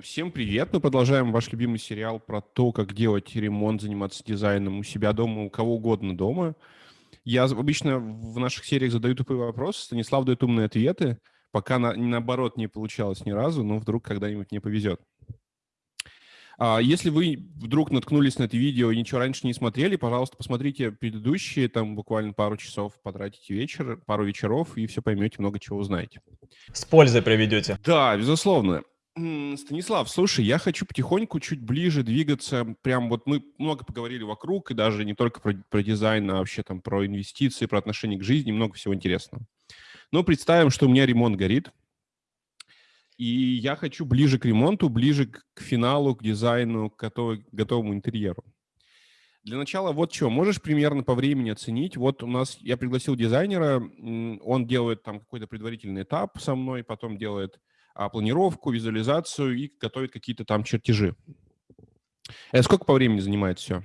всем привет. Мы продолжаем ваш любимый сериал про то, как делать ремонт, заниматься дизайном у себя дома, у кого угодно дома. Я обычно в наших сериях задаю тупые вопросы, Станислав дает умные ответы, пока на, наоборот не получалось ни разу, но вдруг когда-нибудь не повезет. А если вы вдруг наткнулись на это видео и ничего раньше не смотрели, пожалуйста, посмотрите предыдущие, там буквально пару часов потратите вечер, пару вечеров, и все поймете, много чего узнаете. С пользой проведете. Да, безусловно. Станислав, слушай, я хочу потихоньку чуть ближе двигаться. Прям вот мы много поговорили вокруг, и даже не только про, про дизайн, а вообще там про инвестиции, про отношение к жизни, много всего интересного. Но представим, что у меня ремонт горит, и я хочу ближе к ремонту, ближе к финалу, к дизайну, к готов, готовому интерьеру. Для начала вот что, можешь примерно по времени оценить? Вот у нас, я пригласил дизайнера, он делает там какой-то предварительный этап со мной, потом делает планировку, визуализацию и готовит какие-то там чертежи. Это сколько по времени занимает все?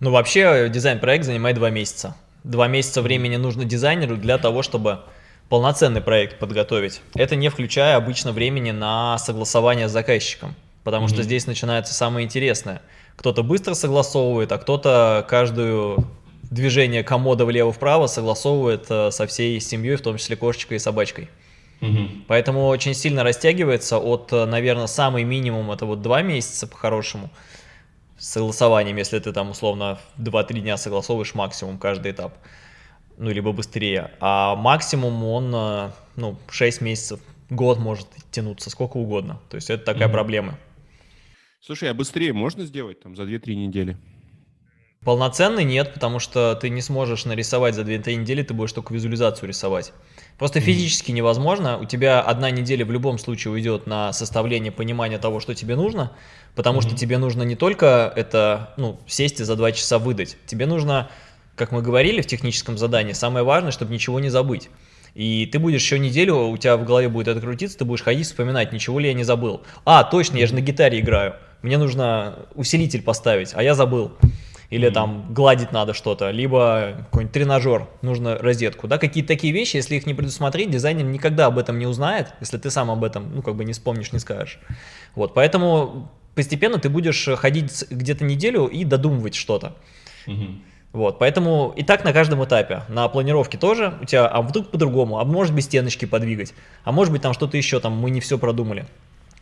Ну, вообще дизайн-проект занимает два месяца. Два месяца времени нужно дизайнеру для того, чтобы полноценный проект подготовить. Это не включая обычно времени на согласование с заказчиком, потому mm -hmm. что здесь начинается самое интересное. Кто-то быстро согласовывает, а кто-то каждую движение комода влево-вправо согласовывает э, со всей семьей, в том числе кошечкой и собачкой. Угу. Поэтому очень сильно растягивается от, э, наверное, самый минимум это вот два месяца по-хорошему с согласованием, если ты там условно 2-3 дня согласовываешь максимум каждый этап, ну, либо быстрее. А максимум он, э, ну, 6 месяцев, год может тянуться, сколько угодно. То есть это такая угу. проблема. Слушай, а быстрее можно сделать там за 2-3 недели? Полноценный нет, потому что ты не сможешь нарисовать за 2-3 недели, ты будешь только визуализацию рисовать. Просто физически невозможно. У тебя одна неделя в любом случае уйдет на составление понимания того, что тебе нужно, потому что тебе нужно не только это, ну, сесть и за два часа выдать. Тебе нужно, как мы говорили в техническом задании, самое важное, чтобы ничего не забыть. И ты будешь еще неделю, у тебя в голове будет это крутиться, ты будешь ходить, вспоминать, ничего ли я не забыл. А, точно, я же на гитаре играю. Мне нужно усилитель поставить, а я забыл или там гладить надо что-то, либо какой-нибудь тренажер, нужно розетку, да, какие-то такие вещи, если их не предусмотреть, дизайнер никогда об этом не узнает, если ты сам об этом, ну, как бы не вспомнишь, не скажешь. Вот, поэтому постепенно ты будешь ходить где-то неделю и додумывать что-то. Вот, поэтому и так на каждом этапе. На планировке тоже у тебя, а вдруг по-другому, а может быть стеночки подвигать, а может быть там что-то еще, там мы не все продумали.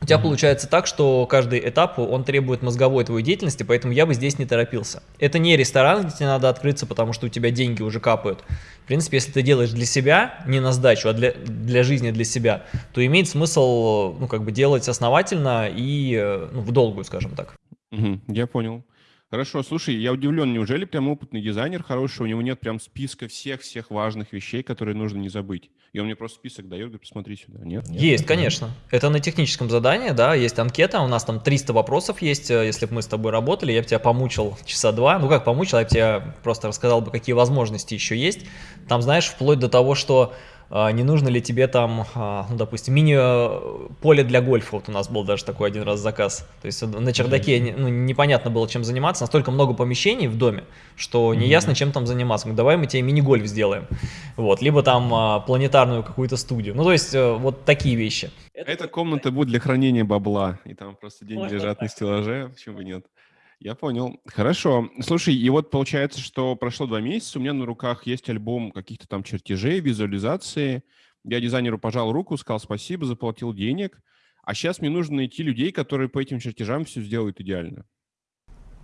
У тебя получается так, что каждый этап, он требует мозговой твоей деятельности, поэтому я бы здесь не торопился. Это не ресторан, где тебе надо открыться, потому что у тебя деньги уже капают. В принципе, если ты делаешь для себя, не на сдачу, а для, для жизни, для себя, то имеет смысл, ну, как бы делать основательно и, ну, в долгую, скажем так. Угу, я понял. Хорошо, слушай, я удивлен, неужели прям опытный дизайнер хороший, у него нет прям списка всех-всех важных вещей, которые нужно не забыть? И он мне просто список дает, говорит, посмотри сюда, нет? Есть, конечно. Это на техническом задании, да, есть анкета, у нас там 300 вопросов есть, э, если бы мы с тобой работали, я бы тебя помучил часа два, ну как помучил, я бы тебе просто рассказал бы, какие возможности еще есть. Там, знаешь, вплоть до того, что не нужно ли тебе там, а, ну, допустим, мини-поле для гольфа, вот у нас был даже такой один раз заказ, то есть на чердаке ну, непонятно было чем заниматься, настолько много помещений в доме, что неясно чем там заниматься, мы, давай мы тебе мини-гольф сделаем, вот, либо там а, планетарную какую-то студию, ну то есть э, вот такие вещи. Эта комната будет для хранения бабла, и там просто деньги лежат на стеллаже, почему бы нет. Я понял. Хорошо. Слушай, и вот получается, что прошло два месяца, у меня на руках есть альбом каких-то там чертежей, визуализации. Я дизайнеру пожал руку, сказал спасибо, заплатил денег. А сейчас мне нужно найти людей, которые по этим чертежам все сделают идеально.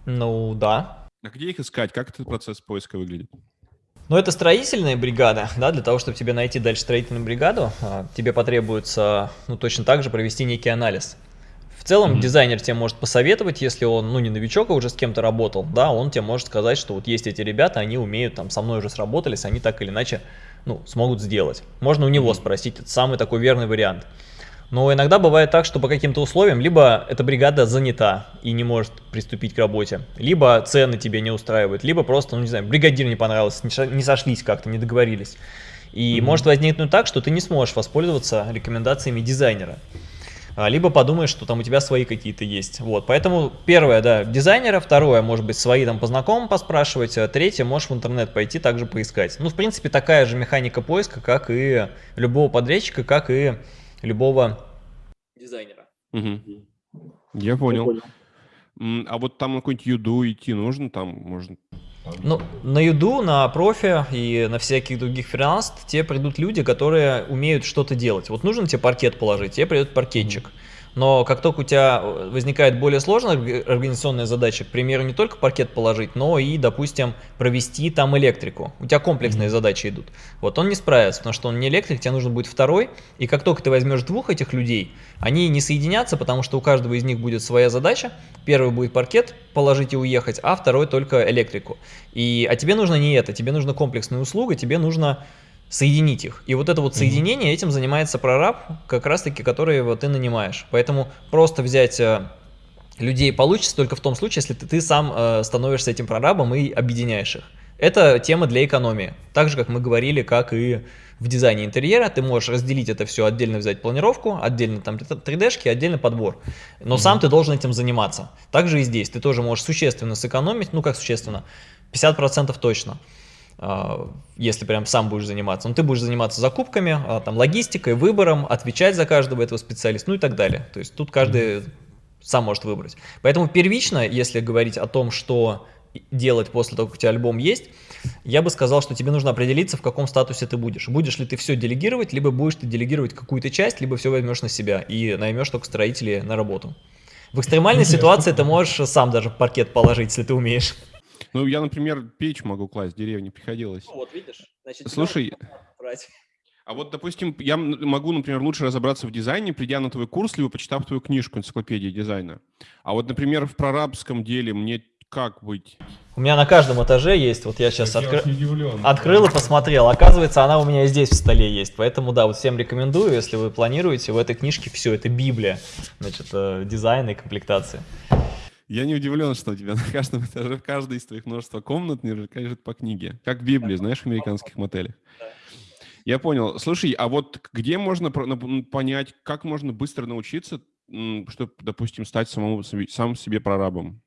Ну, да. А где их искать? Как этот процесс поиска выглядит? Ну, это строительная бригада, да, для того, чтобы тебе найти дальше строительную бригаду, а, тебе потребуется, ну, точно так же провести некий анализ. В целом, mm-hmm. дизайнер тебе может посоветовать, если он, ну, не новичок, а уже с кем-то работал, да, он тебе может сказать, что вот есть эти ребята, они умеют, там, со мной уже сработались, они так или иначе, ну, смогут сделать. Можно у него спросить, это самый такой верный вариант. Но иногда бывает так, что по каким-то условиям, либо эта бригада занята и не может приступить к работе, либо цены тебе не устраивают, либо просто, ну, не знаю, бригадир не понравился, не сошлись как-то, не договорились. И mm-hmm. может возникнуть так, что ты не сможешь воспользоваться рекомендациями дизайнера. А, либо подумаешь, что там у тебя свои какие-то есть. Вот, поэтому первое, да, дизайнера, второе, может быть, свои там по знакомым поспрашивать, а третье, можешь в интернет пойти также поискать. Ну, в принципе, такая же механика поиска, как и любого подрядчика, как и любого дизайнера. Угу. Я понял. А вот там на какую-нибудь юду идти нужно, там можно ну, на юду, на профи и на всяких других фриланс тебе придут люди, которые умеют что-то делать. Вот нужно тебе паркет положить, тебе придет паркетчик. Mm -hmm. Но как только у тебя э, возникает более сложная организационная задача, к примеру, не только паркет положить, но и, допустим, провести там электрику. У тебя комплексные mm -hmm. задачи идут. Вот он не справится, потому что он не электрик, тебе нужно будет второй. И как только ты возьмешь двух этих людей, они не соединятся, потому что у каждого из них будет своя задача. Первый будет паркет положить и уехать, а второй только электрику. И, а тебе нужно не это, тебе нужна комплексная услуга, тебе нужно соединить их. И вот это вот соединение, этим занимается прораб, как раз таки, который вот ты нанимаешь. Поэтому просто взять э, людей получится только в том случае, если ты, ты сам э, становишься этим прорабом и объединяешь их. Это тема для экономии. Так же, как мы говорили, как и в дизайне интерьера, ты можешь разделить это все, отдельно взять планировку, отдельно там 3D-шки, отдельно подбор. Но mm -hmm. сам ты должен этим заниматься. Также и здесь. Ты тоже можешь существенно сэкономить, ну как существенно, 50% точно. А, если прям сам будешь заниматься. Но ты будешь заниматься закупками, а, там, логистикой, выбором, отвечать за каждого этого специалиста, ну и так далее. То есть тут каждый сам может выбрать. Поэтому первично, если говорить о том, что делать после того, как у тебя альбом есть, я бы сказал, что тебе нужно определиться, в каком статусе ты будешь. Будешь ли ты все делегировать, либо будешь ты делегировать какую-то часть, либо все возьмешь на себя и наймешь только строителей на работу. В экстремальной ситуации ты можешь сам даже паркет положить, если ты умеешь. Ну, я, например, печь могу класть, в деревне приходилось. Ну, вот, видишь? Значит, Слушай, а вот, допустим, я могу, например, лучше разобраться в дизайне, придя на твой курс, либо почитав твою книжку «Энциклопедия дизайна». А вот, например, в прорабском деле мне как быть? У меня на каждом этаже есть, вот я сейчас откры... открыл и посмотрел. Оказывается, она у меня здесь в столе есть. Поэтому, да, вот всем рекомендую, если вы планируете, в этой книжке все, это библия, значит, э, дизайна и комплектации. Я не удивлен, что у тебя на каждом этаже, в каждой из твоих множества комнат не лежит по книге. Как в Библии, знаешь, в американских мотелях. Я понял. Слушай, а вот где можно понять, как можно быстро научиться, чтобы, допустим, стать самому, сам себе прорабом?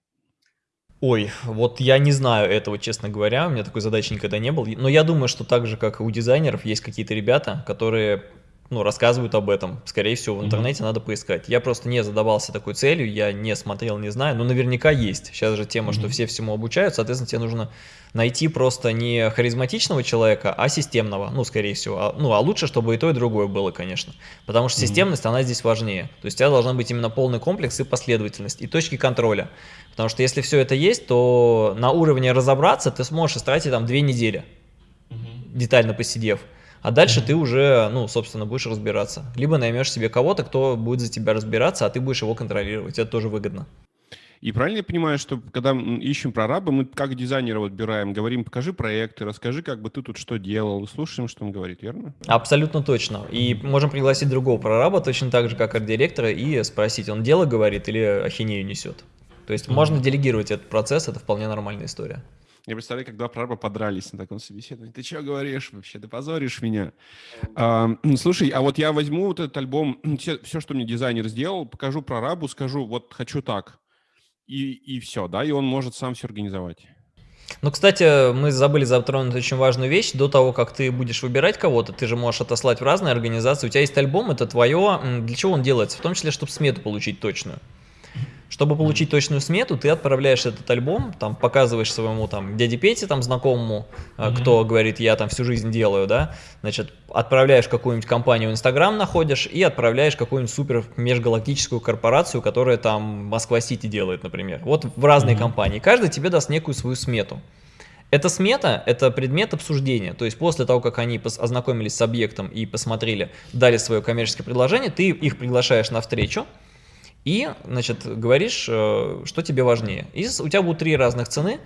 Ой, вот я не знаю этого, честно говоря, у меня такой задачи никогда не было. Но я думаю, что так же, как и у дизайнеров, есть какие-то ребята, которые ну, рассказывают об этом. Скорее всего, в интернете mm -hmm. надо поискать. Я просто не задавался такой целью, я не смотрел, не знаю, но наверняка есть. Сейчас же тема, mm -hmm. что все всему обучают, соответственно, тебе нужно найти просто не харизматичного человека, а системного, ну, скорее всего. А, ну, а лучше, чтобы и то, и другое было, конечно. Потому что системность, mm -hmm. она здесь важнее. То есть у тебя должна быть именно полный комплекс и последовательность, и точки контроля. Потому что если все это есть, то на уровне разобраться ты сможешь истратить там две недели, детально посидев. А дальше ты уже, ну, собственно, будешь разбираться. Либо наймешь себе кого-то, кто будет за тебя разбираться, а ты будешь его контролировать. Это тоже выгодно. И правильно я понимаю, что когда ищем прораба, мы как дизайнера выбираем, говорим, покажи проекты, расскажи, как бы ты тут что делал, слушаем, что он говорит, верно? Абсолютно точно. И можем пригласить другого прораба, точно так же, как арт-директора, и спросить, он дело говорит или ахинею несет. То есть можно делегировать этот процесс, это вполне нормальная история. Я представляю, как два прораба подрались на таком собеседовании. Ты что говоришь вообще? Ты позоришь меня. А, слушай, а вот я возьму вот этот альбом, все, все, что мне дизайнер сделал, покажу прорабу, скажу, вот хочу так. И, и все, да, и он может сам все организовать. Ну, кстати, мы забыли затронуть очень важную вещь. До того, как ты будешь выбирать кого-то, ты же можешь отослать в разные организации. У тебя есть альбом, это твое. Для чего он делается? В том числе, чтобы смету получить точную. Чтобы получить точную смету, ты отправляешь этот альбом, там показываешь своему там дяде Пете, там знакомому, mm -hmm. кто говорит, я там всю жизнь делаю, да, значит, отправляешь какую-нибудь компанию в Инстаграм находишь и отправляешь какую-нибудь супер межгалактическую корпорацию, которая там Москва-Сити делает, например. Вот в разные mm -hmm. компании. Каждый тебе даст некую свою смету. Эта смета – это предмет обсуждения, то есть после того, как они ознакомились с объектом и посмотрели, дали свое коммерческое предложение, ты их приглашаешь на встречу, и, значит, говоришь, э, что тебе важнее. И у тебя будут три разных цены,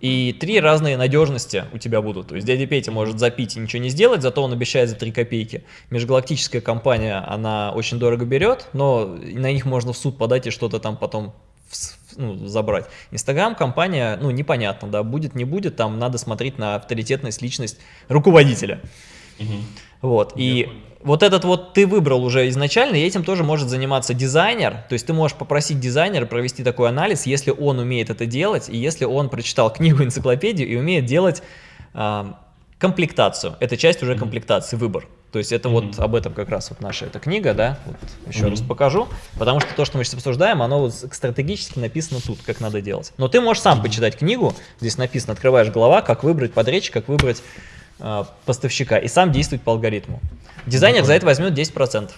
и три разные надежности у тебя будут. То есть дядя Петя может запить и ничего не сделать, зато он обещает за 3 копейки. Межгалактическая компания, она очень дорого берет, но на них можно в суд подать и что-то там потом ну, забрать. Инстаграм компания, ну, непонятно, да, будет, не будет, там надо смотреть на авторитетность, личность руководителя. Угу. Вот, Я и понял вот этот вот ты выбрал уже изначально, и этим тоже может заниматься дизайнер. То есть ты можешь попросить дизайнера провести такой анализ, если он умеет это делать, и если он прочитал книгу, энциклопедию и умеет делать э, комплектацию. Это часть уже комплектации, выбор. То есть это вот об этом как раз вот наша эта книга, да, вот еще раз покажу, потому что то, что мы сейчас обсуждаем, оно вот стратегически написано тут, как надо делать. Но ты можешь сам почитать книгу, здесь написано, открываешь голова, как выбрать подрядчика, как выбрать поставщика, и сам действовать по алгоритму. Дизайнер за это возьмет 10%.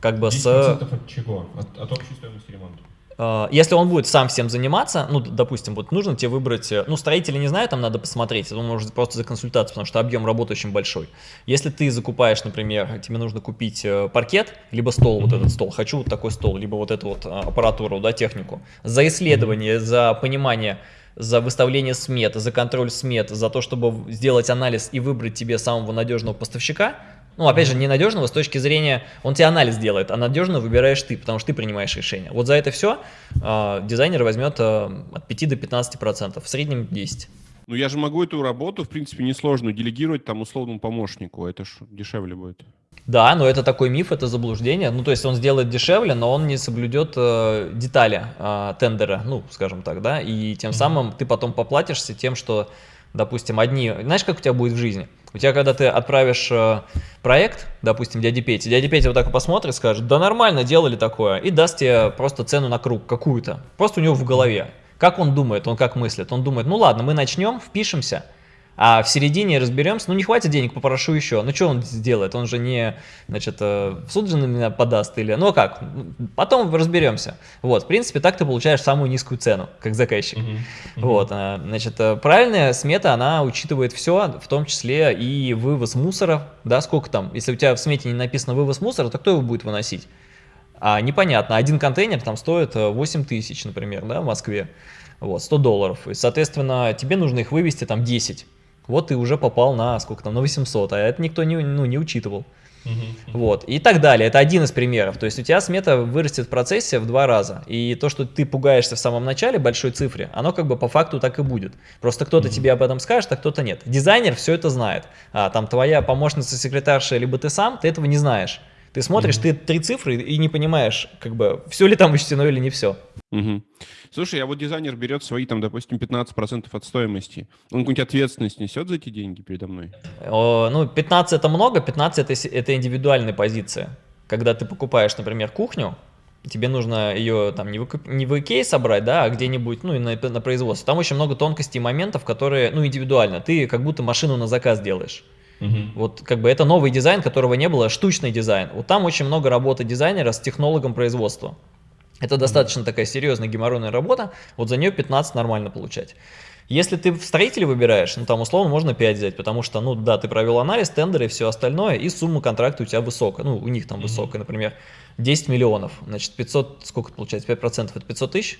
Как бы 10% с... от чего? От, от общей стоимости ремонта? А, если он будет сам всем заниматься, ну, допустим, вот нужно тебе выбрать, э, ну, строители не знаю, там надо посмотреть, это может просто за консультацию, потому что объем работы очень большой. Если ты закупаешь, например, тебе нужно купить э, паркет, либо стол, вот этот стол, хочу вот такой стол, либо вот эту вот аппаратуру, да, технику, за исследование, за понимание, за выставление смет, за контроль смет, за то, чтобы сделать анализ и выбрать тебе самого надежного поставщика, ну, опять же, ненадежного с точки зрения, он тебе анализ делает, а надежно выбираешь ты, потому что ты принимаешь решение. Вот за это все э, дизайнер возьмет э, от 5 до 15 процентов, в среднем 10. Ну, я же могу эту работу, в принципе, несложную делегировать там условному помощнику, это ж дешевле будет. Да, но это такой миф, это заблуждение. Ну, то есть он сделает дешевле, но он не соблюдет э, детали э, тендера, ну, скажем так, да, и тем самым ты потом поплатишься тем, что, допустим, одни... Знаешь, как у тебя будет в жизни? У тебя, когда ты отправишь э, проект, допустим, дяде Пете, дядя Петя вот так посмотрит, скажет, да нормально, делали такое, и даст тебе просто цену на круг какую-то, просто у него в голове. Как он думает, он как мыслит? Он думает, ну ладно, мы начнем, впишемся, а в середине разберемся, ну не хватит денег, попрошу еще. Ну что он сделает? Он же не, значит, э, в суд же на меня подаст или... Ну а как? Потом разберемся. Вот, в принципе, так ты получаешь самую низкую цену, как заказчик. Uh -huh. Uh -huh. Вот, э, значит, э, правильная смета, она учитывает все, в том числе и вывоз мусора, да, сколько там, если у тебя в смете не написано вывоз мусора, то кто его будет выносить? А непонятно, один контейнер там стоит 8 тысяч, например, да, в Москве, вот, 100 долларов, и, соответственно, тебе нужно их вывести там 10 вот ты уже попал на сколько там, на 800, а это никто не, ну, не учитывал. Uh -huh, Вот, и так далее. Это один из примеров. То есть у тебя смета вырастет в процессе в два раза. И то, что ты пугаешься в самом начале большой цифре, оно как бы по факту так и будет. Просто кто-то uh -huh. тебе об этом скажет, а кто-то нет. Дизайнер все это знает. А там твоя помощница, секретарша, либо ты сам, ты этого не знаешь. Ты смотришь, mm -hmm. ты три цифры и не понимаешь, как бы, все ли там учтено или не все. Угу. Слушай, а вот дизайнер берет свои, там, допустим, 15% от стоимости. Он какую-нибудь ответственность несет за эти деньги передо мной? О, ну, 15 это много, 15 это, это индивидуальная позиция. Когда ты покупаешь, например, кухню, тебе нужно ее там не в, не в Икее собрать, да, а где-нибудь, ну, и на, на производство. Там очень много тонкостей и моментов, которые, ну, индивидуально. Ты как будто машину на заказ делаешь. Угу. Вот как бы это новый дизайн, которого не было, штучный дизайн. Вот там очень много работы дизайнера с технологом производства. Это достаточно такая серьезная геморройная работа, вот за нее 15 нормально получать. Если ты в строителе выбираешь, ну там условно можно 5 взять, потому что, ну да, ты провел анализ, тендеры и все остальное, и сумма контракта у тебя высокая, ну у них там -hmm. высокая, например, 10 миллионов, значит 500, сколько это получается, 5% это 500 тысяч?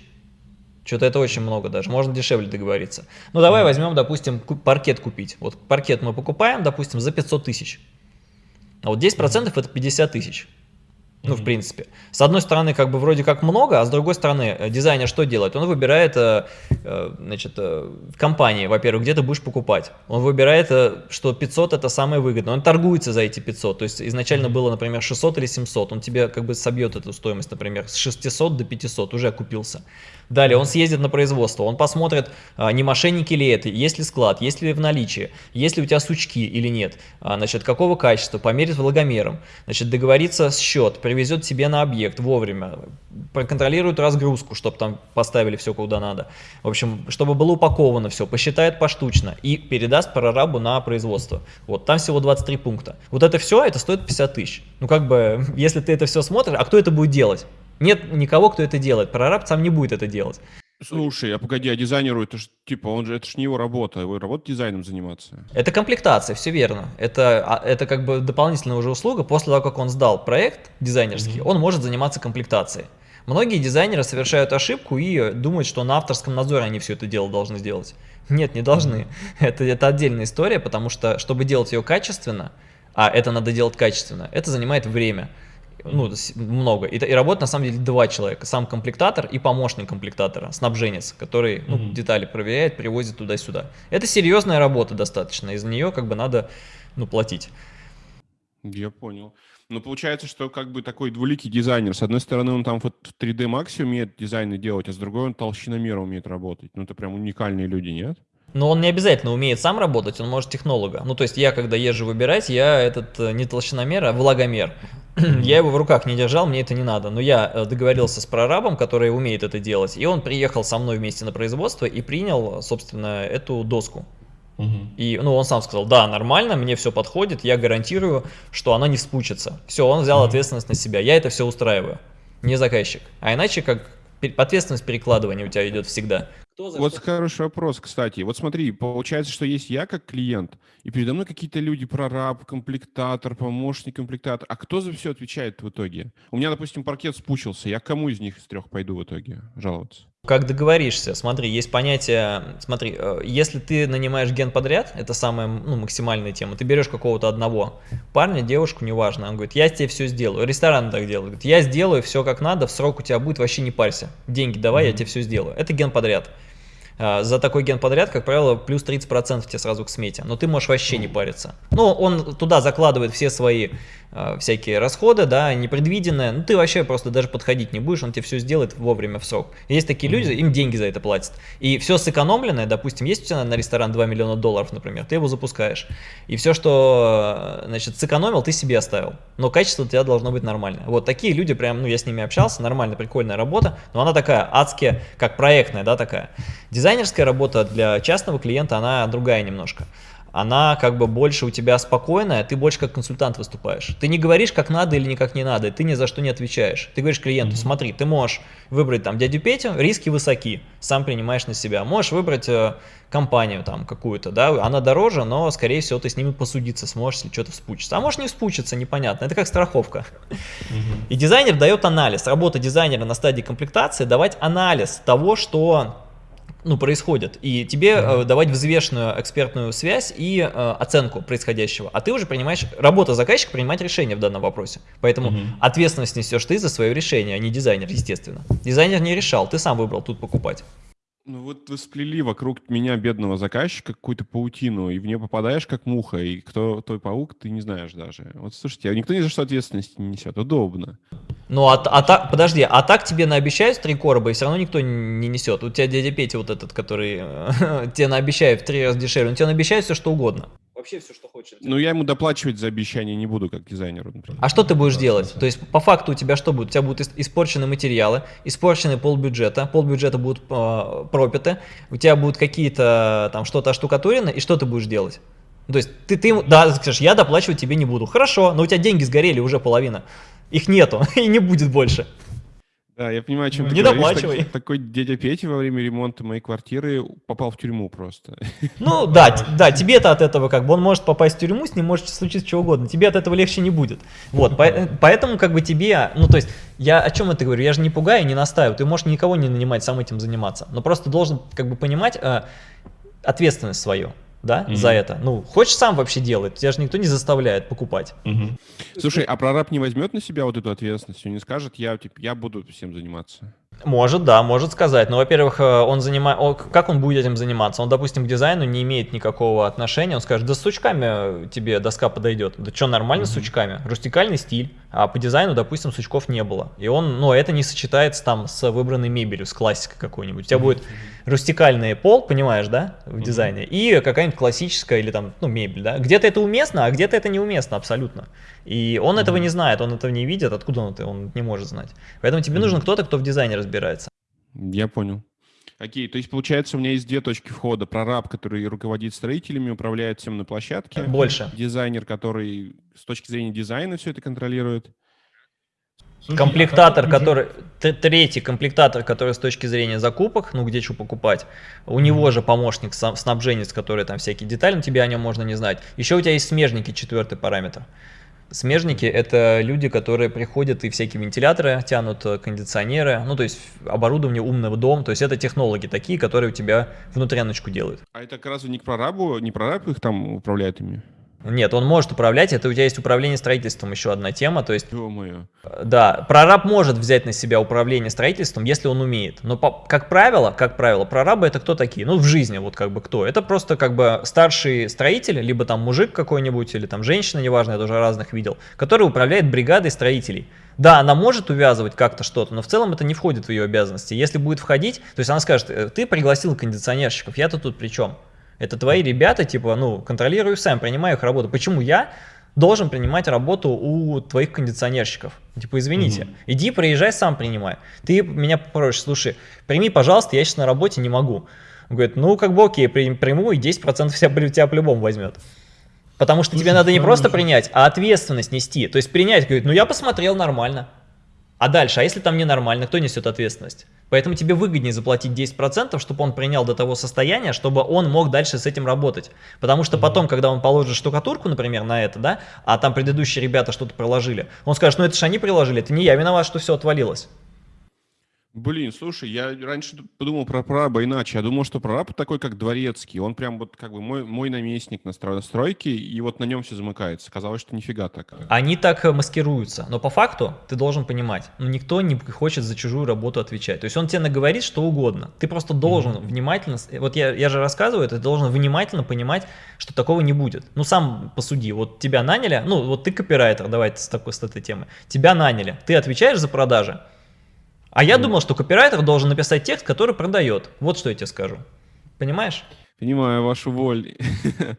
Что-то это очень много даже, можно дешевле договориться. Ну давай mm возьмем, допустим, паркет купить. Вот паркет мы покупаем, допустим, за 500 тысяч. А вот 10% mm это 50 тысяч. Ну, в принципе. С одной стороны, как бы вроде как много, а с другой стороны, э, дизайнер что делает? Он выбирает, э, э, значит, компании, во-первых, где ты будешь покупать. Он выбирает, что 500 это самое выгодное. Он торгуется за эти 500. То есть изначально было, например, 600 или 700. Он тебе как бы собьет эту стоимость, например, с 600 до 500. Уже окупился. Далее он съездит на производство, он посмотрит, а, не мошенники ли это, есть ли склад, есть ли в наличии, есть ли у тебя сучки или нет, а, значит, какого качества, померит влагомером, значит, договорится с счет, привезет себе на объект вовремя, проконтролирует разгрузку, чтобы там поставили все куда надо. В общем, чтобы было упаковано все, посчитает поштучно и передаст прорабу на производство. Вот, там всего 23 пункта. Вот это все, это стоит 50 тысяч. Ну, как бы, если ты это все смотришь, а кто это будет делать? Нет никого, кто это делает. Прораб сам не будет это делать. Слушай, а погоди, а дизайнеру это ж, типа, он же, это ж не его работа, его работа дизайном заниматься. Это комплектация, все верно. Это, а, это как бы дополнительная уже услуга. После того, как он сдал проект дизайнерский, mm -hmm. он может заниматься комплектацией. Многие дизайнеры совершают ошибку и думают, что на авторском надзоре они все это дело должны сделать. Нет, не должны. Mm -hmm. это, это отдельная история, потому что, чтобы делать ее качественно, а это надо делать качественно, это занимает время ну, много. И, и работает на самом деле два человека. Сам комплектатор и помощник комплектатора, снабженец, который ну, mm -hmm. детали проверяет, привозит туда-сюда. Это серьезная работа достаточно, из-за нее как бы надо ну, платить. Я понял. Ну, получается, что как бы такой двуликий дизайнер. С одной стороны, он там вот в 3D Max умеет дизайны делать, а с другой он толщиномера умеет работать. Ну, это прям уникальные люди, нет? Но он не обязательно умеет сам работать, он может технолога. Ну, то есть я, когда езжу выбирать, я этот э, не толщиномер, а влагомер. я его в руках не держал, мне это не надо. Но я э, договорился с прорабом, который умеет это делать, и он приехал со мной вместе на производство и принял, собственно, эту доску. И, ну, он сам сказал, да, нормально, мне все подходит, я гарантирую, что она не спучится. Все, он взял ответственность на себя, я это все устраиваю, не заказчик. А иначе как ответственность перекладывания у тебя идет всегда. Кто за вот что? хороший вопрос, кстати. Вот смотри, получается, что есть я как клиент, и передо мной какие-то люди, прораб, комплектатор, помощник комплектатор. А кто за все отвечает в итоге? У меня, допустим, паркет спучился. Я кому из них из трех пойду в итоге жаловаться? Как договоришься, смотри, есть понятие, смотри, э, если ты нанимаешь генподряд, это самая ну, максимальная тема, ты берешь какого-то одного парня, девушку, неважно, он говорит, я тебе все сделаю, ресторан так делает, говорит, я сделаю все как надо, в срок у тебя будет, вообще не парься, деньги давай, mm -hmm. я тебе все сделаю, это генподряд. А, за такой генподряд, как правило, плюс 30% тебе сразу к смете, но ты можешь вообще не париться. Ну, он туда закладывает все свои э, всякие расходы, да, непредвиденные, ну, ты вообще просто даже подходить не будешь, он тебе все сделает вовремя в срок. Есть такие люди, им деньги за это платят. И все сэкономленное, допустим, есть у тебя на ресторан 2 миллиона долларов, например, ты его запускаешь, и все, что, э, значит, сэкономил, ты себе оставил, но качество у тебя должно быть нормальное. Вот такие люди, прям, ну, я с ними общался, нормальная, прикольная работа, но она такая адская, как проектная, да, такая. Дизайнерская работа для частного клиента, она другая немножко. Она как бы больше у тебя спокойная, ты больше как консультант выступаешь. Ты не говоришь, как надо или никак не надо, ты ни за что не отвечаешь. Ты говоришь клиенту, смотри, ты можешь выбрать там дядю Петю, риски высоки, сам принимаешь на себя. Можешь выбрать э, компанию там какую-то, да, она дороже, но скорее всего ты с ними посудиться сможешь, если что-то вспучится. А может не вспучиться, непонятно, это как страховка. И дизайнер дает анализ. Работа дизайнера на стадии комплектации давать анализ того, что ну, происходит, и тебе э, давать взвешенную экспертную связь и э, оценку происходящего, а ты уже принимаешь, работа заказчика принимать решение в данном вопросе, поэтому угу. ответственность несешь ты за свое решение, а не дизайнер, естественно. Дизайнер не решал, ты сам выбрал тут покупать. Ну вот вы сплели вокруг меня, бедного заказчика, какую-то паутину, и в нее попадаешь как муха, и кто твой паук, ты не знаешь даже. Вот слушайте, а никто ни за что ответственности не несет, удобно. Ну, а, а так, подожди, а так тебе наобещают три короба, и все равно никто не несет. У тебя дядя Петя вот этот, который тебе наобещает в три раза дешевле, он тебе наобещает все что угодно вообще все, что хочет. Ну, я ему доплачивать за обещание не буду, как дизайнеру, например. А что ты будешь делать? То есть, по факту у тебя что будет? У тебя будут испорчены материалы, испорчены полбюджета, полбюджета будут э, пропиты, у тебя будут какие-то там что-то оштукатурено, и что ты будешь делать? То есть, ты, ты да, скажешь, я доплачивать тебе не буду. Хорошо, но у тебя деньги сгорели уже половина. Их нету, и не будет больше. Да, я понимаю, о чем ты Не говоришь. доплачивай. Так, такой дядя Петя во время ремонта моей квартиры попал в тюрьму просто. Ну да, да, тебе-то от этого как бы, он может попасть в тюрьму, с ним может случиться что угодно, тебе от этого легче не будет. Вот, по, поэтому как бы тебе, ну то есть, я о чем это говорю, я же не пугаю, не настаиваю, ты можешь никого не нанимать, сам этим заниматься, но просто должен как бы понимать э, ответственность свою да, угу. за это. Ну, хочешь сам вообще делать, тебя же никто не заставляет покупать. Угу. Слушай, а прораб не возьмет на себя вот эту ответственность? Он не скажет, я, типа, я буду всем заниматься? Может, да, может сказать. Но, во-первых, э, он занимает, как он будет этим заниматься? Он, допустим, к дизайну не имеет никакого отношения. Он скажет, да с сучками тебе доска подойдет. Да что, нормально mm -hmm. с сучками? Рустикальный стиль. А по дизайну, допустим, сучков не было. И он, ну, это не сочетается там с выбранной мебелью, с классикой какой-нибудь. У тебя mm -hmm. будет рустикальный пол, понимаешь, да, в дизайне, и какая-нибудь классическая или там, ну, мебель, да. Где-то это уместно, а где-то это неуместно абсолютно. И он этого не знает, он этого не видит, откуда он это, он не может знать. Поэтому тебе нужен кто-то, кто в дизайне разбирается. Я понял. Окей, то есть получается у меня есть две точки входа. Прораб, который руководит строителями, управляет всем на площадке. Больше. Дизайнер, который с точки зрения дизайна все это контролирует. Слушай, комплектатор, а который третий комплектатор, который с точки зрения закупок, ну где что покупать, у mm -hmm. него же помощник снабженец, который там всякие детали, но тебе о нем можно не знать. Еще у тебя есть смежники, четвертый параметр. Смежники – это люди, которые приходят и всякие вентиляторы тянут, э, кондиционеры, ну, то есть оборудование умного дома, то есть это технологи такие, которые у тебя внутряночку делают. А это как раз не к прорабу, не прораб их там управляет ими? Нет, он может управлять, это у тебя есть управление строительством, еще одна тема, то есть... Ё-моё. Да, прораб может взять на себя управление строительством, если он умеет, но по, как правило, как правило, прорабы это кто такие? Ну, в жизни вот как бы кто? Это просто как бы старший строитель, либо там мужик какой-нибудь, или там женщина, неважно, я тоже разных видел, который управляет бригадой строителей. Да, она может увязывать как-то что-то, но в целом это не входит в ее обязанности. Если будет входить, то есть она скажет, «Э, ты пригласил кондиционерщиков, я-то тут при чем? Это твои ребята, типа, ну, контролирую сам, принимаю их работу. Почему я должен принимать работу у твоих кондиционерщиков. Типа, извините, угу. иди, приезжай, сам принимай. Ты меня попросишь, слушай, прими, пожалуйста, я сейчас на работе не могу. Он говорит, ну, как бы окей, приму, и 10% вся, тебя по-любому возьмет. Потому что Слушай, тебе надо не просто принять, а ответственность нести. То есть принять, говорит, ну, я посмотрел нормально. А дальше, а если там ненормально, кто несет ответственность? Поэтому тебе выгоднее заплатить 10%, чтобы он принял до того состояния, чтобы он мог дальше с этим работать. Потому что потом, когда он положит штукатурку, например, на это, да, а там предыдущие ребята что-то приложили, он скажет, ну это же они приложили, это не я виноват, что все отвалилось. Блин, слушай, я раньше подумал про прораба иначе. Я думал, что прораб такой, как дворецкий. Он прям вот как бы мой, мой наместник на стройке, и вот на нем все замыкается. Казалось, что нифига так. Они так э, маскируются. Но по факту ты должен понимать, ну никто не хочет за чужую работу отвечать. То есть он тебе наговорит что угодно. Ты просто должен mm-hmm. внимательно... Вот я, я же рассказываю, ты должен внимательно понимать, что такого не будет. Ну сам посуди. Вот тебя наняли, ну вот ты копирайтер, давайте с такой с этой темы. Тебя наняли, ты отвечаешь за продажи. А я думал, что копирайтер должен написать текст, который продает. Вот что я тебе скажу. Понимаешь? Понимаю вашу волю.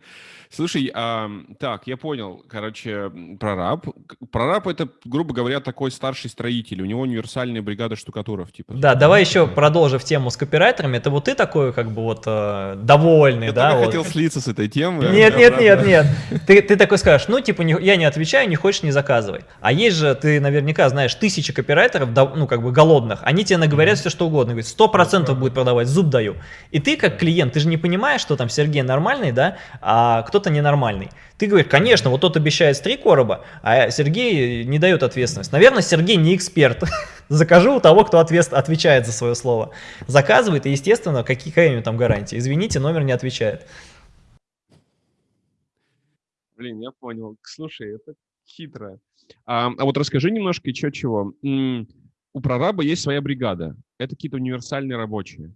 Слушай, а, так, я понял, короче, прораб. Прораб это, грубо говоря, такой старший строитель, у него универсальная бригада штукатуров, типа. Да, давай еще продолжив тему с копирайтерами, это вот ты такой, как бы вот э, довольный, я да? Я вот. хотел слиться с этой темы. Нет, нет, нет, нет. Ты, ты такой скажешь, ну, типа, не, я не отвечаю, не хочешь, не заказывай. А есть же, ты наверняка знаешь, тысячи копирайтеров, ну, как бы голодных, они тебе наговорят все, что угодно, говорят, сто процентов будет продавать, зуб даю. И ты, как клиент, ты же не понимаешь, что там Сергей нормальный, да, а кто-то ненормальный. Ты говоришь, конечно, вот тот обещает три короба, а Сергей не дает ответственность. Наверное, Сергей не эксперт. Закажу у того, кто ответ, отвечает за свое слово. Заказывает, и, естественно, какие, какая у него там гарантия? Извините, номер не отвечает. Блин, я понял. Слушай, это хитро. А, а вот расскажи немножко еще чего. У прораба есть своя бригада. Это какие-то универсальные рабочие.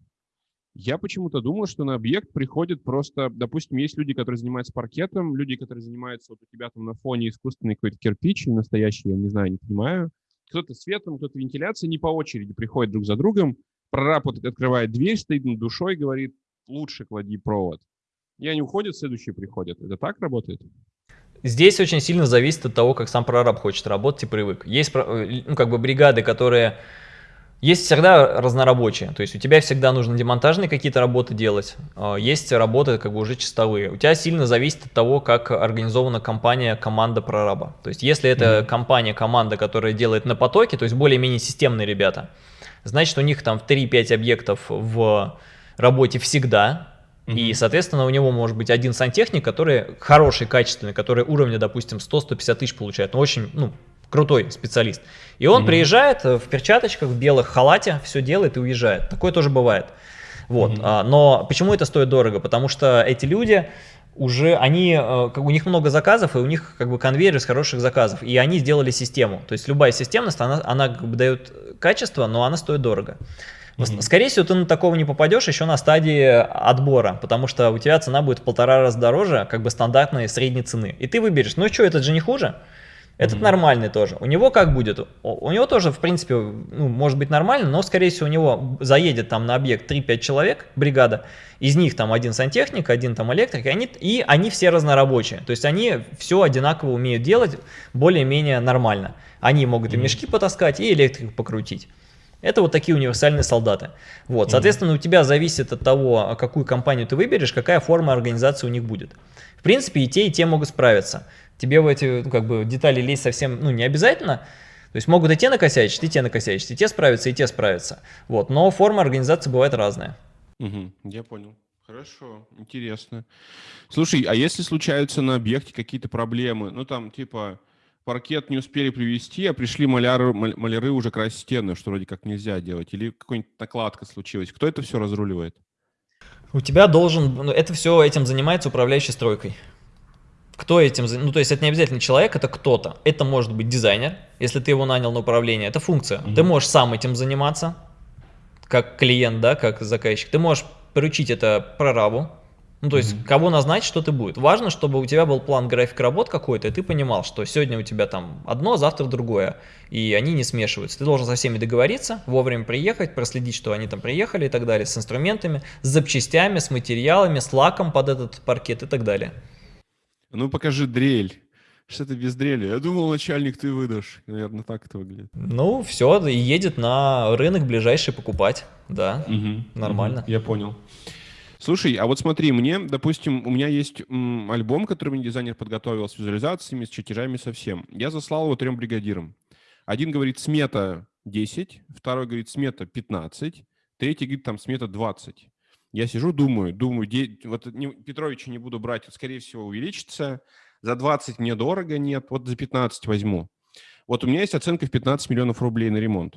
Я почему-то думал, что на объект приходит просто, допустим, есть люди, которые занимаются паркетом, люди, которые занимаются вот у тебя там на фоне искусственный какой-то кирпич, настоящий, я не знаю, не понимаю. Кто-то светом, кто-то вентиляцией, не по очереди приходят друг за другом. Прораб вот открывает дверь, стоит над душой, говорит, лучше клади провод. И они уходят, следующие приходят. Это так работает? Здесь очень сильно зависит от того, как сам прораб хочет работать и привык. Есть э, ну, как бы бригады, которые есть всегда разнорабочие, то есть у тебя всегда нужно демонтажные какие-то работы делать, а, есть работы как бы уже чистовые. У тебя сильно зависит от того, как организована компания, команда прораба. То есть если это mm -hmm. компания, команда, которая делает на потоке, то есть более-менее системные ребята, значит у них там 3-5 объектов в работе всегда, Mm -hmm. И, соответственно, у него может быть один сантехник, который хороший, качественный, который уровня, допустим, 100-150 тысяч получает, но очень, ну, крутой специалист. И он mm -hmm. приезжает в перчаточках, в белых халате, все делает и уезжает. Такое тоже бывает. Вот. Mm -hmm. но почему это стоит дорого? Потому что эти люди уже, они, э, у них много заказов, и у них как бы конвейер из хороших заказов, и они сделали систему. То есть любая системность, она, она как бы дает качество, но она стоит дорого. Mm -hmm. Скорее всего, ты на такого не попадешь еще на стадии отбора, потому что у тебя цена будет в полтора раза дороже, как бы стандартной средней цены. И ты выберешь, ну что, этот же не хуже? Этот mm -hmm. нормальный тоже. У него как будет? У него тоже, в принципе, ну, может быть нормально, но, скорее всего, у него заедет там на объект 3-5 человек, бригада, из них там один сантехник, один там электрик, и они, и они все разнорабочие. То есть они все одинаково умеют делать более-менее нормально. Они могут mm -hmm. и мешки потаскать, и электрику покрутить. Это вот такие универсальные солдаты. Вот, соответственно, у тебя зависит от того, какую компанию ты выберешь, какая форма организации у них будет. В принципе, и те, и те могут справиться. Тебе в эти ну, как бы, детали лезть совсем ну, не обязательно. То есть могут и те накосячить, и те накосячить, и те справятся, и те справятся. Вот. Но форма организации бывает разная. Угу, я понял. Хорошо, интересно. Слушай, а если случаются на объекте какие-то проблемы, ну там типа паркет не успели привезти, а пришли маляры, маляры уже красить стены, что вроде как нельзя делать, или какая-нибудь накладка случилась, кто это все разруливает? У тебя должен, ну, это все этим занимается управляющей стройкой. Кто этим, ну то есть это не обязательно человек, это кто-то. Это может быть дизайнер, если ты его нанял на управление, это функция. Mm -hmm. Ты можешь сам этим заниматься, как клиент, да, как заказчик. Ты можешь поручить это прорабу, Ну, то есть, mm-hmm. кого назначить, что ты будет. Важно, чтобы у тебя был план график работ какой-то, и ты понимал, что сегодня у тебя там одно, завтра другое, и они не смешиваются. Ты должен со всеми договориться, вовремя приехать, проследить, что они там приехали и так далее, с инструментами, с запчастями, с материалами, с лаком под этот паркет и так далее. Ну, покажи дрель. Что ты без дрели? Я думал, начальник ты выдашь. Наверное, так это выглядит. Ну, все, и едет на рынок ближайший покупать. Да, угу, нормально. Угу, я понял. Слушай, а вот смотри, мне, допустим, у меня есть м, альбом, который мне дизайнер подготовил с визуализациями, с чертежами, совсем. Я заслал его трем бригадирам. Один говорит смета 10, второй говорит смета 15, третий говорит там смета 20. Я сижу, думаю, думаю, де, вот не, Петровича не буду брать, скорее всего, увеличится. За 20 мне дорого, нет, вот за 15 возьму. Вот у меня есть оценка в 15 миллионов рублей на ремонт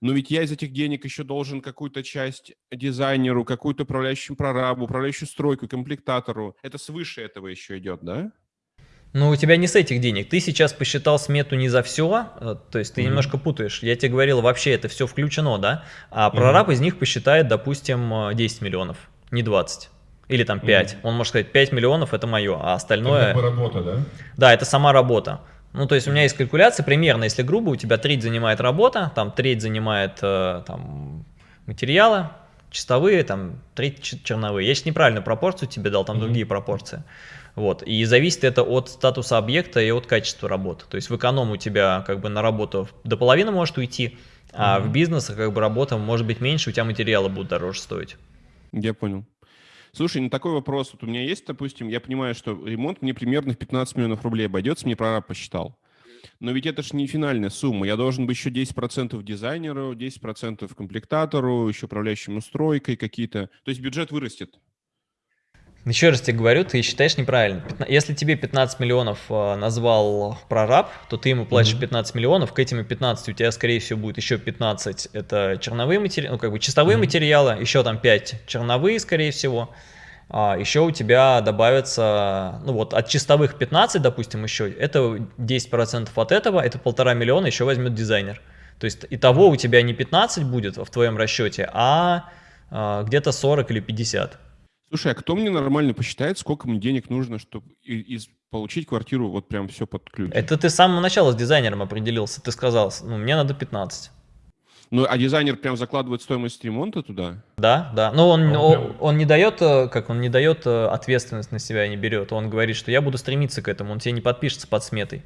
но ведь я из этих денег еще должен какую-то часть дизайнеру, какую-то управляющему прорабу, управляющую стройку, комплектатору. Это свыше этого еще идет, да? Ну, у тебя не с этих денег. Ты сейчас посчитал смету не за все, э, то есть ты mm -hmm. немножко путаешь. Я тебе говорил, вообще это все включено, да? А прораб mm -hmm. из них посчитает, допустим, 10 миллионов, не 20. Или там 5. Mm -hmm. Он может сказать, 5 миллионов это мое, а остальное... Это работа, да? Да, это сама работа. Ну, то есть у меня есть калькуляция примерно, если грубо, у тебя треть занимает работа, там треть занимает э, там, материалы, чистовые, там треть черновые. Я сейчас неправильную пропорцию тебе дал, там mm -hmm. другие пропорции. Вот. И зависит это от статуса объекта и от качества работы. То есть в эконом у тебя как бы на работу до половины может уйти, а mm -hmm. в бизнесе как бы работа может быть меньше, у тебя материалы будут дороже стоить. Я понял. Слушай, ну такой вопрос. Вот у меня есть, допустим, я понимаю, что ремонт мне примерно в 15 миллионов рублей обойдется, мне прораб посчитал. Но ведь это же не финальная сумма. Я должен быть еще 10% дизайнеру, 10% комплектатору, еще управляющему стройкой какие-то. То есть бюджет вырастет. Еще раз тебе говорю, ты считаешь неправильно. Если тебе 15 миллионов э, назвал прораб, то ты ему платишь 15 миллионов, к этим 15 у тебя, скорее всего, будет еще 15. Это черновые материалы, ну, как бы чистовые материалы, еще там 5 черновые, скорее всего. А еще у тебя добавится, ну вот от чистовых 15, допустим, еще, это 10% от этого, это полтора миллиона еще возьмет дизайнер. То есть итого у тебя не 15 будет в твоем расчете, а, а где-то 40 или 50. Слушай, а кто мне нормально посчитает, сколько мне денег нужно, чтобы из, получить квартиру вот прям все под ключ? Это ты с самого начала с дизайнером определился. Ты сказал, ну, мне надо 15. Ну, а дизайнер прям закладывает стоимость ремонта туда? Да, да. Но он, а он, он, он не дает, э, как он не дает э, ответственность на себя, не берет. Он говорит, что я буду стремиться к этому, он тебе не подпишется под сметой.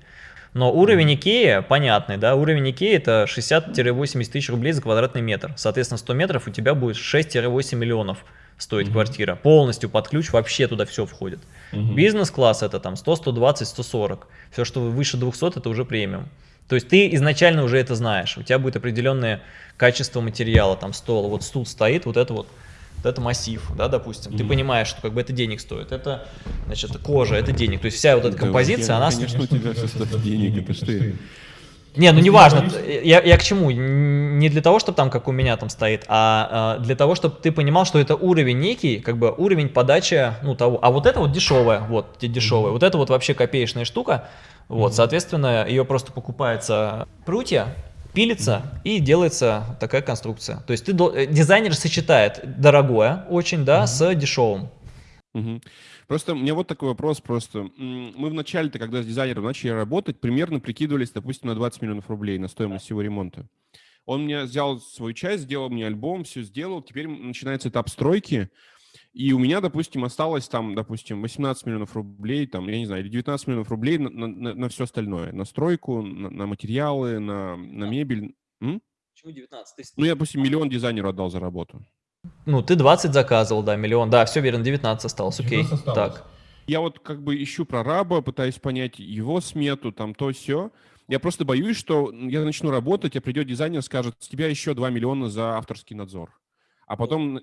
Но уровень Икеи понятный, да, уровень Икеи это 60-80 тысяч рублей за квадратный метр. Соответственно, 100 метров у тебя будет 6-8 миллионов стоить mm -hmm. квартира. Полностью под ключ, вообще туда все входит. Mm -hmm. Бизнес-класс это там 100, 120, 140. Все, что выше 200, это уже премиум. То есть ты изначально уже это знаешь. У тебя будет определенное качество материала, там стол, вот стул стоит, вот это вот вот это массив, да, допустим, mm -hmm. ты понимаешь, что как бы это денег стоит, это, значит, кожа, это денег, то есть вся вот эта композиция, я, она... Конечно, у тебя все стоит денег, это что не, ну не важно. Я, я к чему? Не для того, чтобы там, как у меня там стоит, а, а для того, чтобы ты понимал, что это уровень некий, как бы уровень подачи, ну того. А вот это вот дешевая, вот дешевая. Mm -hmm. Вот это вот вообще копеечная штука. Вот, mm -hmm. соответственно, ее просто покупается прутья, пилится mm -hmm. и делается такая конструкция. То есть ты э, дизайнер сочетает дорогое очень, да, mm -hmm. с дешевым. Угу. Просто у меня вот такой вопрос просто. Мы вначале-то, когда с дизайнером начали работать, примерно прикидывались, допустим, на 20 миллионов рублей на стоимость всего ремонта. Он мне взял свою часть, сделал мне альбом, все сделал. Теперь начинается этап стройки. И у меня, допустим, осталось там, допустим, 18 миллионов рублей, там, я не знаю, или 19 миллионов рублей на, на, на все остальное. На стройку, на, на материалы, на, на мебель. М? Почему 19? Ну, я, допустим, миллион дизайнеру отдал за работу. Ну, ты 20 заказывал, да, миллион. Да, все верно, 19 осталось, окей. Осталось. Так. Я вот как бы ищу прораба, пытаюсь понять его смету, там то все. Я просто боюсь, что я начну работать, а придет дизайнер, скажет, с тебя еще 2 миллиона за авторский надзор. А потом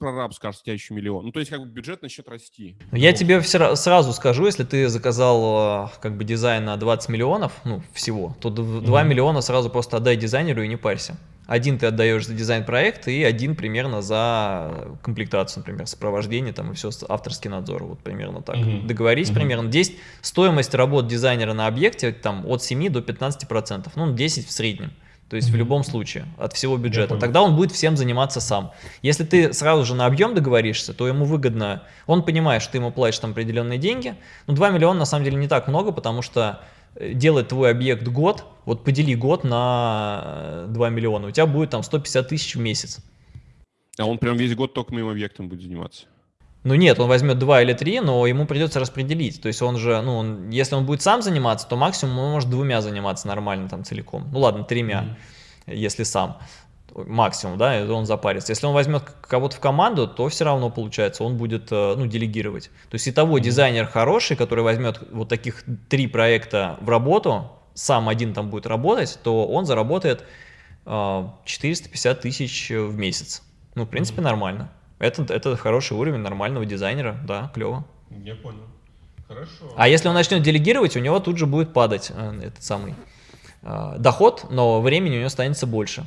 прораб скажет, с тебя еще миллион. Ну, то есть, как бы бюджет начнет расти. Я тебе все, сразу скажу, если ты заказал э, как бы дизайн на 20 миллионов, ну, всего, то 2 mm -hmm. миллиона сразу просто отдай дизайнеру и не парься. Один ты отдаешь за дизайн проекта и один примерно за комплектацию, например, сопровождение там и все, авторский надзор, вот примерно так. Угу. Договорись угу. примерно. 10, стоимость работ дизайнера на объекте там от 7 до 15%, ну 10 в среднем. То есть в любом случае, от всего бюджета. Тогда он будет всем заниматься сам. Если ты сразу же на объем договоришься, то ему выгодно, он понимает, что ты ему платишь там определенные деньги. Ну 2 миллиона на самом деле не так много, потому что делать твой объект год, вот подели год на э, 2 миллиона, у тебя будет там 150 тысяч в месяц. А он прям весь год только моим объектом будет заниматься. Ну нет, он возьмет 2 или 3, но ему придется распределить. То есть он же, ну, он- если он будет сам заниматься, то максимум он может двумя заниматься нормально там целиком. Ну ладно, тремя, если сам. Максимум, да, он запарится. Если он возьмет кого-то в команду, то все равно получается, он будет, э, ну, делегировать. То есть и того дизайнер хороший, который возьмет вот таких три проекта в работу, сам один там будет работать, то он заработает э, 450 тысяч в месяц. Ну, в принципе, нормально. Это, это хороший уровень нормального дизайнера, да, клево. Я понял. Хорошо. А если он начнет делегировать, у него тут же будет падать э, этот самый э, доход, но времени у него останется больше.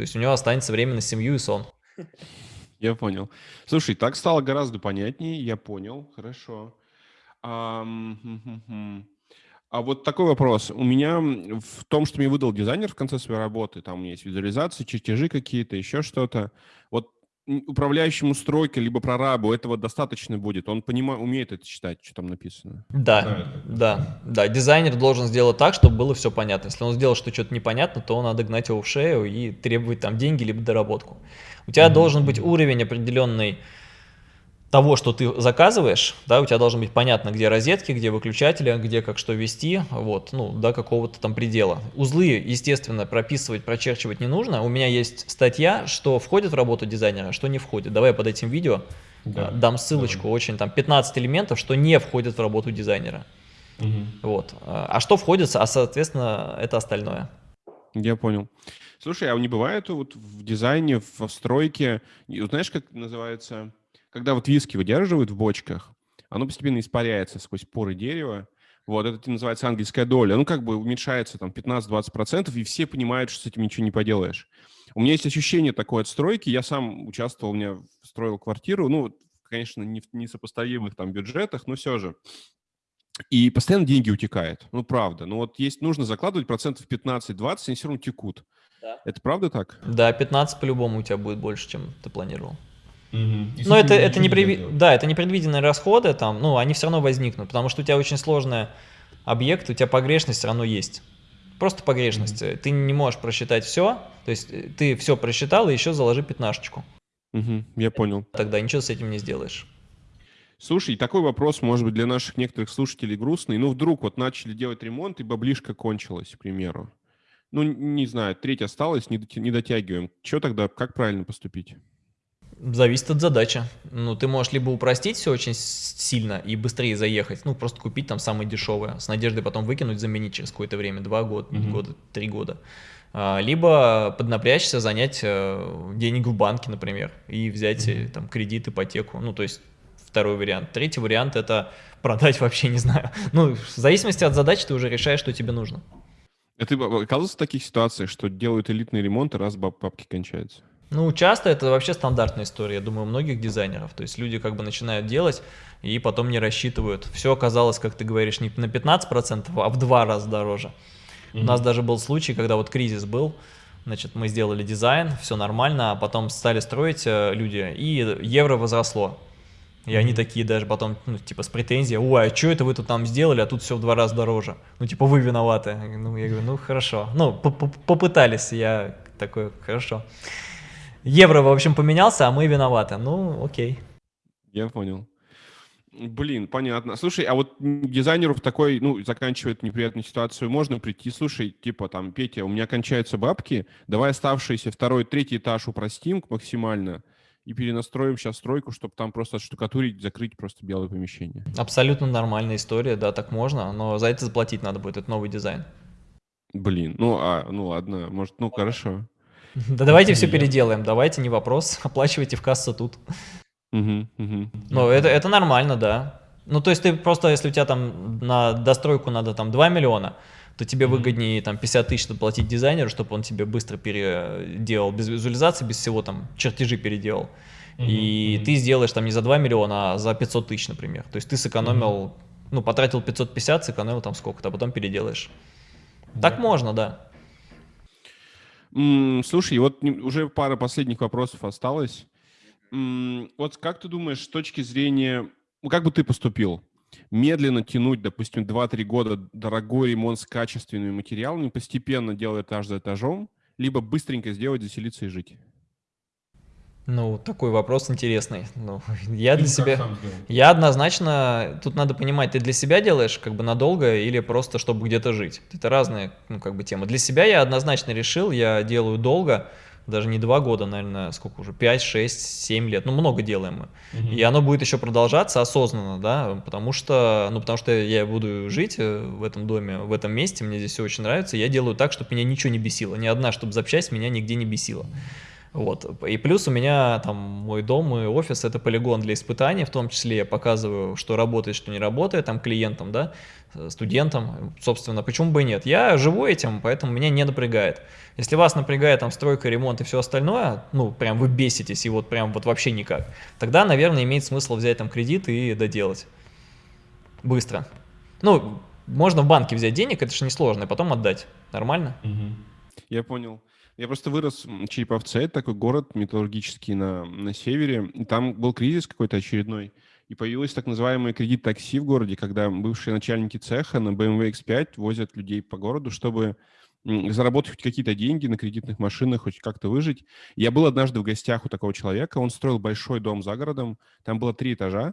То есть у него останется время на семью и сон. Я понял. Слушай, так стало гораздо понятнее, я понял, хорошо. А вот такой вопрос. У меня в том, что мне выдал дизайнер в конце своей работы, там у меня есть визуализации, чертежи какие-то, еще что-то. Вот управляющему стройкой, либо прорабу этого достаточно будет. Он понимает, умеет это читать, что там написано. Да, да, да. Дизайнер должен сделать так, чтобы было все понятно. Если он сделал, что что-то непонятно, то надо гнать его в шею и требовать там деньги либо доработку. У тебя должен быть уровень определенный того, что ты заказываешь, да, у тебя должно быть понятно, где розетки, где выключатели, где как что вести, вот, ну, до какого-то там предела. Узлы, естественно, прописывать, прочерчивать не нужно. У меня есть статья, что входит в работу дизайнера, что не входит. Давай я под этим видео Да. э, дам ссылочку, очень там 15 элементов, что не входит в работу дизайнера. Вот. А а что входит, а соответственно, это остальное. Я понял. Слушай, а не бывает вот в дизайне, в стройке, знаешь, как называется, когда вот виски выдерживают в бочках, оно постепенно испаряется сквозь поры дерева, вот, это называется ангельская доля, ну, как бы уменьшается там 15-20%, и все понимают, что с этим ничего не поделаешь. У меня есть ощущение такой от стройки, я сам участвовал, у меня строил квартиру, ну, конечно, не в несопоставимых там бюджетах, но все же. И постоянно деньги утекают. Ну, правда. Ну, вот есть, нужно закладывать процентов 15-20, они все равно текут. Это правда так? Да, 15 по-любому у тебя будет больше, чем ты планировал. Но это, это не преви- да, это непредвиденные расходы, там, ну, они все равно возникнут, потому что у тебя очень сложный объект, у тебя погрешность все равно есть. Просто погрешность. Ты не можешь просчитать все, то есть э, ты все просчитал и еще заложи пятнашечку. Мгм, я понял. Тогда ничего с этим не сделаешь. Слушай, такой вопрос, может быть, для наших некоторых слушателей грустный. Ну, вдруг вот начали делать ремонт, и баблишка кончилась, к примеру. Ну, не знаю, треть осталась, не дотягиваем. Что тогда, как правильно поступить? Зависит от задачи. Ну, ты можешь либо упростить все очень сильно и быстрее заехать, ну, просто купить там самое дешевое, с надеждой потом выкинуть, заменить через какое-то время, два года, Мгм. года три года. А, Либо поднапрячься, занять э, денег в банке, например, и взять э, там кредит, ипотеку. Ну, то есть второй вариант. Третий вариант это продать вообще, не знаю. Ну, в зависимости от задачи ты уже решаешь, что тебе нужно. А ты б- оказывался в таких ситуациях, что делают элитный ремонт, и раз баб- бабки кончаются? Ну, часто это вообще стандартная история, я думаю, у многих дизайнеров. То есть люди как бы начинают делать и потом не рассчитывают. Все оказалось, как ты говоришь, не на 15%, а в два раза дороже. У нас даже был случай, когда вот кризис был, значит, мы сделали дизайн, все нормально, а потом стали строить э, люди, и евро возросло. И они такие даже потом, ну, типа, с претензией, ой, а что это вы тут там сделали, а тут все в два раза дороже. Ну, типа, вы виноваты. Ну, я говорю, ну, хорошо. Ну, по- по- попытались, я такой, хорошо. Евро, в общем, поменялся, а мы виноваты. Ну, окей. Я понял. Блин, понятно. Слушай, а вот дизайнеру в такой, ну, заканчивает неприятную ситуацию, можно прийти, слушай, типа там, Петя, у меня кончаются бабки, давай оставшийся второй, третий этаж упростим максимально и перенастроим сейчас стройку, чтобы там просто отштукатурить, закрыть просто белое помещение. Абсолютно нормальная история, да, так можно, но за это заплатить надо будет, это новый дизайн. Блин, ну, а, ну ладно, может, ну, хорошо. Да давайте все переделаем, давайте, не вопрос, оплачивайте в кассу тут. Ну, это, это нормально, да. Ну, то есть ты просто, если у тебя там на достройку надо там 2 миллиона, то тебе выгоднее там 50 тысяч платить дизайнеру, чтобы он тебе быстро переделал без визуализации, без всего там чертежи переделал. И ты сделаешь там не за 2 миллиона, а за 500 тысяч, например. То есть ты сэкономил, ну, потратил 550, сэкономил там сколько-то, а потом переделаешь. Так можно, да. Слушай, вот уже пара последних вопросов осталось. Вот как ты думаешь, с точки зрения, ну, как бы ты поступил? Медленно тянуть, допустим, 2-3 года дорогой ремонт с качественными материалами, постепенно делая этаж за этажом, либо быстренько сделать, заселиться и жить? Ну, такой вопрос интересный. Ну, я для себя... Я однозначно... Тут надо понимать, ты для себя делаешь как бы надолго или просто чтобы где-то жить. Это разные, ну, как бы темы. Для себя я однозначно решил, я делаю долго, даже не два года, наверное, сколько уже, 5, 6, 7 лет, ну, много делаем мы. Угу. И оно будет еще продолжаться осознанно, да, потому что, ну, потому что я буду жить э, в этом доме, в этом месте, мне здесь все очень нравится, я делаю так, чтобы меня ничего не бесило, ни одна, чтобы запчасть меня нигде не бесила. Вот. И плюс у меня там мой дом и офис это полигон для испытаний, в том числе я показываю, что работает, что не работает, там клиентам, да, студентам, собственно, почему бы и нет. Я живу этим, поэтому меня не напрягает. Если вас напрягает там стройка, ремонт и все остальное, ну, прям вы беситесь и вот прям вот вообще никак, тогда, наверное, имеет смысл взять там кредит и доделать. Быстро. Ну, можно в банке взять денег, это же несложно, и потом отдать. Нормально? Угу. Я понял. Я просто вырос в Череповце, это такой город металлургический на, на севере. Там был кризис какой-то очередной. И появился так называемый кредит такси в городе, когда бывшие начальники цеха на BMW X5 возят людей по городу, чтобы заработать хоть какие-то деньги на кредитных машинах, хоть как-то выжить. Я был однажды в гостях у такого человека, он строил большой дом за городом, там было три этажа,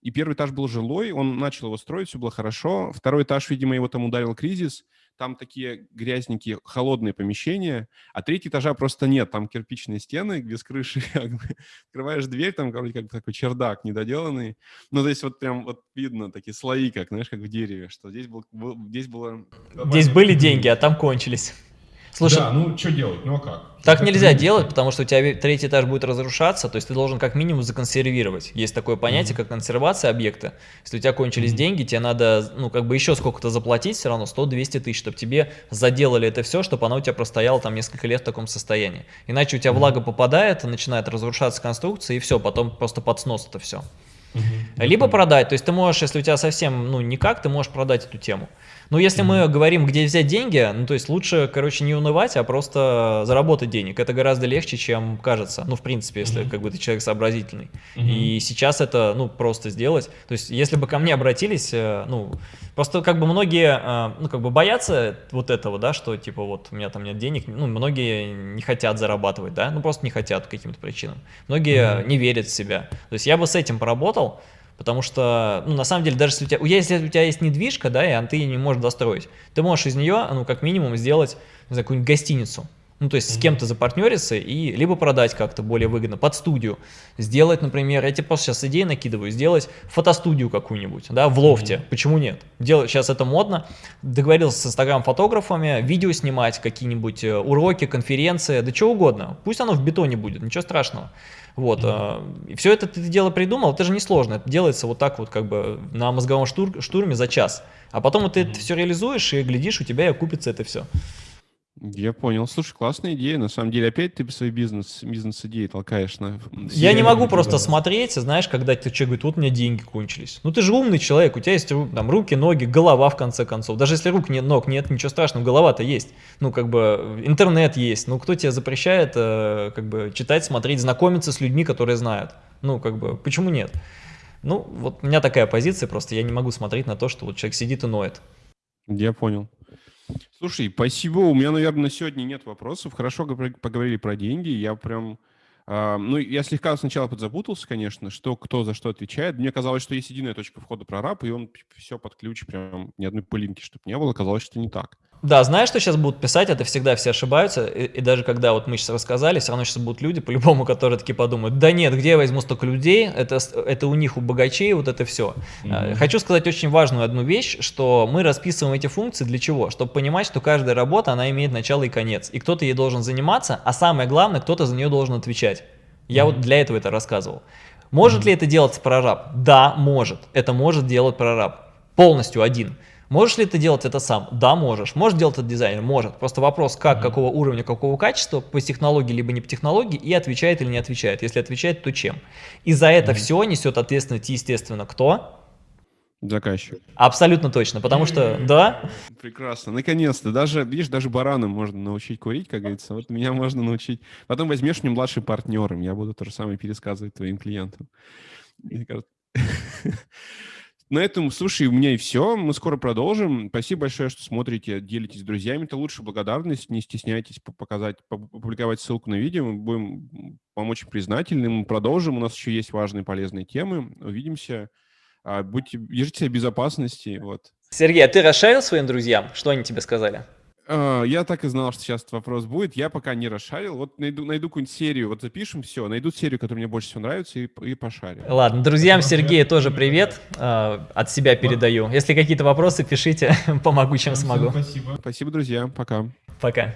и первый этаж был жилой, он начал его строить, все было хорошо. Второй этаж, видимо, его там ударил кризис, там такие грязненькие, холодные помещения, а третий этажа просто нет, там кирпичные стены без крыши, открываешь дверь, там вроде как такой чердак недоделанный, ну, то есть вот прям вот видно такие слои, как, знаешь, как в дереве, что здесь, был, здесь было... Здесь были деньги, а там кончились. Слушай, да, ну что делать, ну а как? Так нельзя делать, потому что у тебя третий этаж будет разрушаться, то есть ты должен как минимум законсервировать. Есть такое понятие, mm-hmm. как консервация объекта. Если у тебя кончились mm-hmm. деньги, тебе надо, ну, как бы еще сколько-то заплатить, все равно 100-200 тысяч, чтобы тебе заделали это все, чтобы оно у тебя простояло там несколько лет в таком состоянии. Иначе у тебя mm-hmm. влага попадает, начинает разрушаться конструкция, и все, потом просто под снос это все. Либо продать, то есть ты можешь, если у тебя совсем, ну, никак, ты можешь продать эту тему. Но если мы говорим, где взять деньги, ну, то есть лучше, короче, не унывать, а просто заработать денег. Это гораздо легче, чем кажется. Ну, в принципе, если как бы ты человек сообразительный. И сейчас это, ну, просто сделать. То есть, если бы ко мне обратились, э, ну, просто как бы многие, э, ну, как бы боятся вот этого, да, что, типа, вот у меня там нет денег, ну, многие не хотят зарабатывать, да, ну, просто не хотят по каким-то причинам. Многие не верят в себя. То есть, я бы с этим поработал, Потому что, ну, на самом деле, даже если у тебя, если у тебя есть недвижка, да, и ты ее не можешь достроить, ты можешь из нее, ну, как минимум, сделать, не знаю, какую-нибудь гостиницу. Ну, то есть с кем-то запартнериться и либо продать как-то более выгодно под студию. Сделать, например, я тебе просто сейчас идеи накидываю, сделать фотостудию какую-нибудь, да, в лофте. Mm -hmm. Почему нет? Делать, сейчас это модно. Договорился с инстаграм-фотографами, видео снимать, какие-нибудь э, уроки, конференции, да что угодно. Пусть оно в бетоне будет, ничего страшного. Вот, mm-hmm. и все это ты дело придумал, это же несложно, это делается вот так вот как бы на мозговом штур, штурме за час. А потом ты mm-hmm. это все реализуешь и глядишь, у тебя и окупится это все. Я понял. Слушай, классная идея. На самом деле, опять ты свой бизнес, бизнес-идеи толкаешь на... Я не могу просто да. смотреть, знаешь, когда ты человек говорит, вот у меня деньги кончились. Ну ты же умный человек, у тебя есть там руки, ноги, голова в конце концов. Даже если рук нет, ног нет, ничего страшного, голова-то есть. Ну как бы интернет есть. Ну кто тебе запрещает э, как бы читать, смотреть, знакомиться с людьми, которые знают? Ну как бы почему нет? Ну вот у меня такая позиция, просто я не могу смотреть на то, что вот человек сидит и ноет. Я понял. Слушай, спасибо. У меня, наверное, на сегодня нет вопросов. Хорошо поговорили про деньги. Я прям... Uh, ну, я слегка сначала подзапутался, конечно, что кто за что отвечает. Мне казалось, что есть единая точка входа прораб, и он все под ключ, прям ни одной пылинки, чтобы не было. Казалось, что не так. Да, знаешь, что сейчас будут писать, это всегда все ошибаются, и, и даже когда вот мы сейчас рассказали, все равно сейчас будут люди, по-любому, которые такие подумают, да нет, где я возьму столько людей, это, это у них, у богачей, вот это все. Mm -hmm. Хочу сказать очень важную одну вещь, что мы расписываем эти функции для чего? Чтобы понимать, что каждая работа, она имеет начало и конец, и кто-то ей должен заниматься, а самое главное, кто-то за нее должен отвечать. Я mm -hmm. вот для этого это рассказывал. Может mm -hmm. ли это делать прораб? Да, может. Это может делать прораб. Полностью один. Можешь ли ты делать это сам? Да, можешь. Можешь делать это дизайнер? Может. Просто вопрос, как, какого уровня, какого качества, по технологии, либо не по технологии, и отвечает или не отвечает. Если отвечает, то чем? И за это все несет ответственность, естественно, кто? Заказчик. Абсолютно точно, потому что, да, Прекрасно. Наконец-то. Даже, видишь, даже баранам можно научить курить, как говорится. Вот меня можно научить. Потом возьмешь мне младшим партнером. Я буду то же самое пересказывать твоим клиентам. На этом, слушай, у меня и все. Мы скоро продолжим. Спасибо большое, что смотрите, делитесь с друзьями. Это лучше благодарность. Не стесняйтесь по- показать, по- опубликовать ссылку на видео. Мы будем вам очень признательны. Мы продолжим. У нас еще есть важные полезные темы. Увидимся. А, Будьте, держите себя безопасности. Вот. Сергей, а ты расшарил своим друзьям? Что они тебе сказали? А, Я так и знал, что сейчас этот вопрос будет. Я пока не расшарил. Вот найду, найду какую-нибудь серию, вот запишем все, найду серию, которая мне больше всего нравится, и, и пошарим. Ладно, друзьям Сергея тоже привет, э, от себя передаю. Если какие-то вопросы, пишите, помогу, чем смогу. Спасибо, друзья. Пока. Пока.